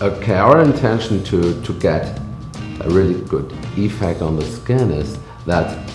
Okay, our intention to, to get a really good effect on the skin is that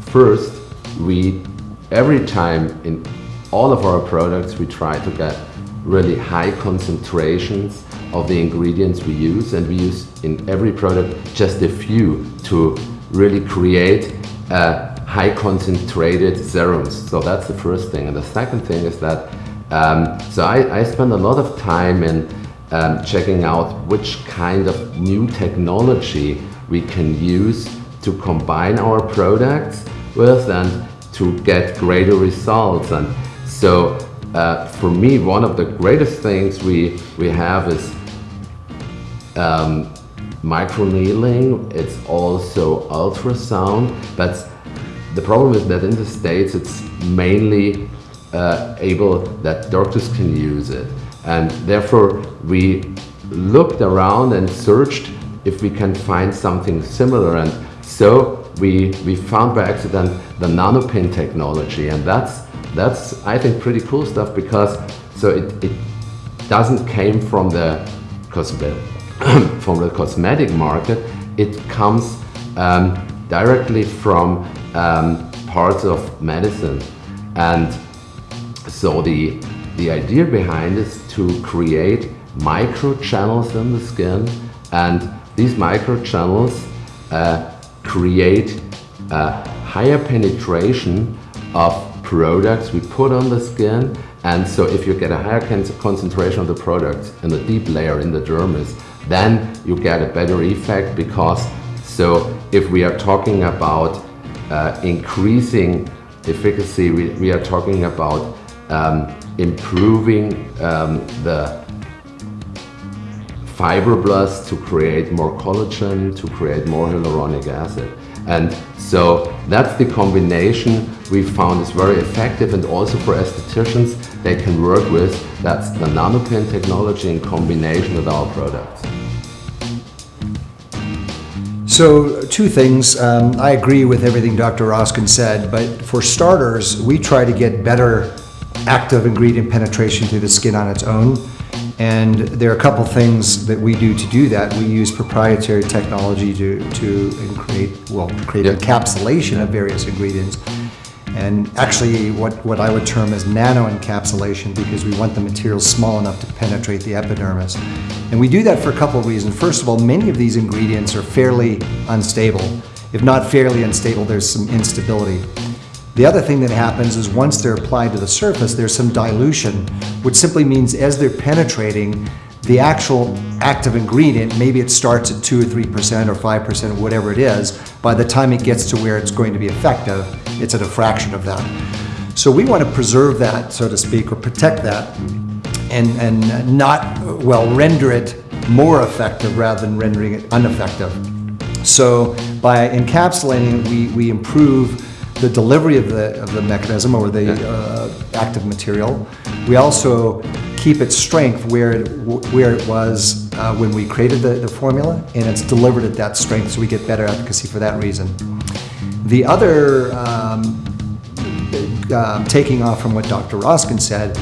first we every time in all of our products we try to get really high concentrations of the ingredients we use and we use in every product just a few to really create a high concentrated serums. So that's the first thing. And the second thing is that um, so I, I spend a lot of time in um, checking out which kind of new technology we can use to combine our products with and to get greater results. And so uh, for me, one of the greatest things we, we have is um, microneedling. It's also ultrasound, but the problem is that in the States, it's mainly uh, able that doctors can use it. And therefore, we looked around and searched if we can find something similar. And so we, we found by accident the nanopin technology. And that's, that's I think, pretty cool stuff because so it, it doesn't came from the, from the cosmetic market. It comes um, directly from um, parts of medicine. And so the, the idea behind is to create micro channels in the skin and these microchannels uh, create a higher penetration of products we put on the skin and so if you get a higher concentration of the product in the deep layer in the dermis then you get a better effect because so if we are talking about uh, increasing efficacy we, we are talking about um, improving um, the fibroblasts to create more collagen, to create more hyaluronic acid. And so that's the combination we found is very effective and also for estheticians they can work with. That's the nanopin technology in combination with our products. So two things. Um, I agree with everything Dr. Roskin said, but for starters, we try to get better active ingredient penetration through the skin on its own. And there are a couple things that we do to do that. We use proprietary technology to, to create, well, create encapsulation of various ingredients. And actually what, what I would term as nano encapsulation because we want the material small enough to penetrate the epidermis. And we do that for a couple of reasons. First of all, many of these ingredients are fairly unstable. If not fairly unstable, there's some instability. The other thing that happens is once they're applied to the surface, there's some dilution, which simply means as they're penetrating, the actual active ingredient, maybe it starts at 2 or 3% or 5% or whatever it is, by the time it gets to where it's going to be effective, it's at a fraction of that. So we want to preserve that, so to speak, or protect that, and, and not, well, render it more effective rather than rendering it ineffective. So by encapsulating, we, we improve the delivery of the, of the mechanism or the uh, active material. We also keep its strength where it, where it was uh, when we created the, the formula and it's delivered at that strength so we get better efficacy for that reason. The other, um, uh, taking off from what Dr. Roskin said,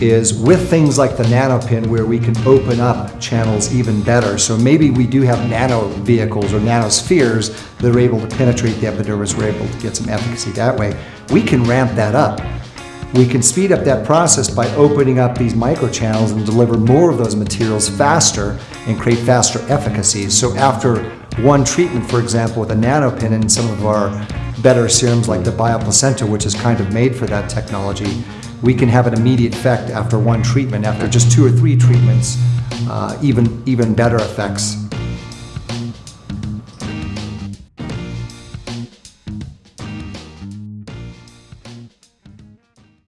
is with things like the nanopin where we can open up channels even better. So maybe we do have nano vehicles or nanospheres that are able to penetrate the epidermis, we're able to get some efficacy that way. We can ramp that up. We can speed up that process by opening up these microchannels and deliver more of those materials faster and create faster efficacies. So after one treatment, for example, with a nanopin and some of our better serums like the bioplacenta, which is kind of made for that technology, we can have an immediate effect after one treatment. After just two or three treatments, uh, even, even better effects